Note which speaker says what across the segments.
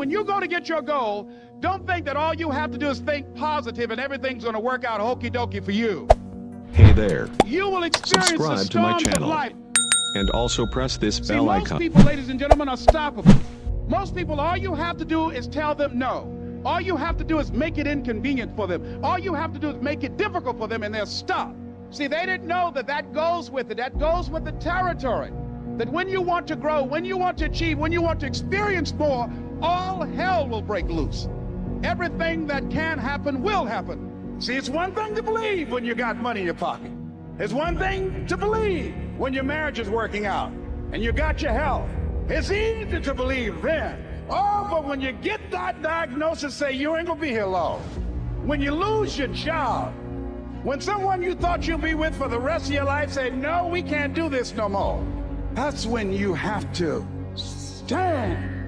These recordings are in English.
Speaker 1: When you go to get your goal, don't think that all you have to do is think positive and everything's going to work out hokey dokey for you.
Speaker 2: Hey there.
Speaker 1: You will experience
Speaker 2: Subscribe
Speaker 1: the
Speaker 2: to my
Speaker 1: storms of
Speaker 2: channel.
Speaker 1: life.
Speaker 2: And also press this
Speaker 1: See,
Speaker 2: bell
Speaker 1: most
Speaker 2: icon.
Speaker 1: people, ladies and gentlemen, are stoppable. Most people, all you have to do is tell them no. All you have to do is make it inconvenient for them. All you have to do is make it difficult for them, and they'll stop. See, they didn't know that that goes with it. That goes with the territory. That when you want to grow, when you want to achieve, when you want to experience more, all hell will break loose. Everything that can happen will happen. See, it's one thing to believe when you got money in your pocket. It's one thing to believe when your marriage is working out and you got your health. It's easy to believe then. Oh, but when you get that diagnosis, say you ain't gonna be here long. When you lose your job, when someone you thought you'd be with for the rest of your life say, no, we can't do this no more. That's when you have to stand.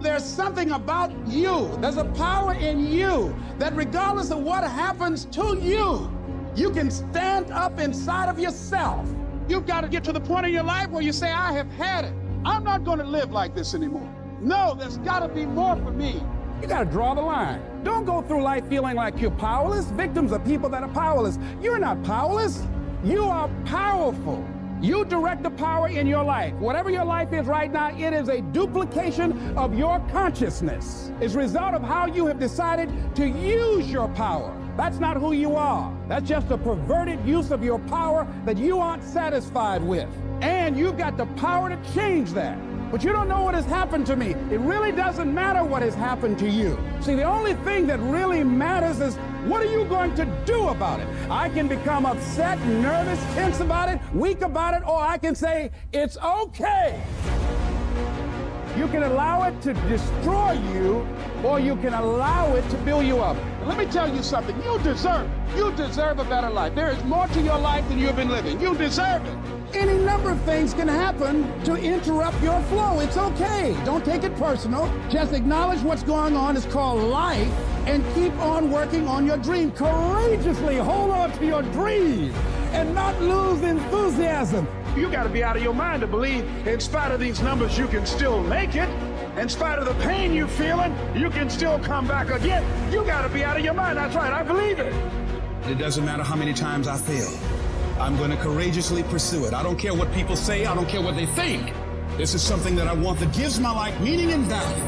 Speaker 1: There's something about you. There's a power in you that regardless of what happens to you, you can stand up inside of yourself. You've got to get to the point in your life where you say, I have had it. I'm not going to live like this anymore. No, there's got to be more for me. You got to draw the line. Don't go through life feeling like you're powerless. Victims are people that are powerless. You're not powerless. You are powerful. You direct the power in your life. Whatever your life is right now, it is a duplication of your consciousness. It's a result of how you have decided to use your power. That's not who you are. That's just a perverted use of your power that you aren't satisfied with. And you've got the power to change that. But you don't know what has happened to me. It really doesn't matter what has happened to you. See, the only thing that really matters is what are you going to do about it? I can become upset, nervous, tense about it, weak about it, or I can say, it's okay. You can allow it to destroy you, or you can allow it to build you up. Let me tell you something. You deserve. You deserve a better life. There is more to your life than you've been living. You deserve it. Any number of things can happen to interrupt your flow. It's okay. Don't take it personal. Just acknowledge what's going on. It's called life and keep on working on your dream. Courageously hold on to your dream and not lose enthusiasm. You got to be out of your mind to believe, in spite of these numbers, you can still make it. In spite of the pain you're feeling, you can still come back again. You got to be out of your mind. That's right. I believe it.
Speaker 3: It doesn't matter how many times I fail. I'm going to courageously pursue it. I don't care what people say. I don't care what they think. This is something that I want that gives my life meaning and value.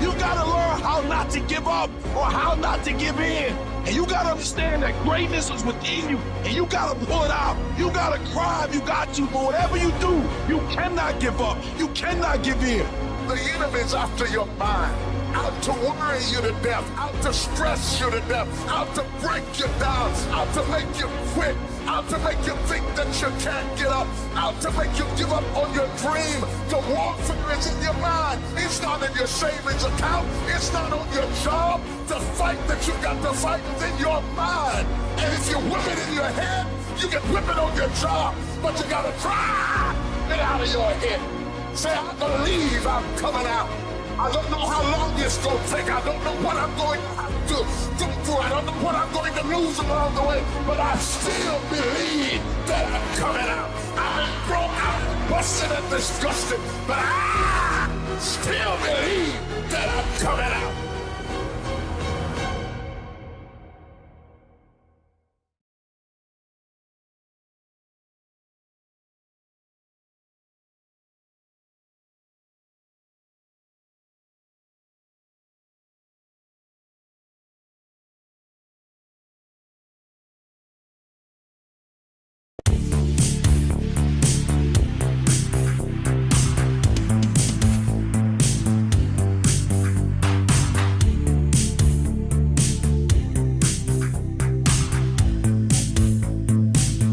Speaker 4: You gotta learn how not to give up or how not to give in. And you gotta understand that greatness is within you and you gotta pull it out. You gotta cry if you got to, but whatever you do, you cannot give up. You cannot give in.
Speaker 5: The enemy's after your mind, out to worry you to death, out to stress you to death, out to break you down, out to make you quit, out to make you think that you can't get up, out to make you give up on your dream. The warfare is in your mind. It's not in your savings account. It's not on your job. The fight that you got to fight is in your mind. And if you whip it in your head, you can whip it on your job. But you gotta try it out of your head. Say, I believe I'm coming out. I don't know how long this to take. I don't know what I'm going to go through. I don't know what I'm going to lose along the way. But I still believe that I'm coming out. Been thrown out, busted and disgusted. But I still believe that I'm coming out.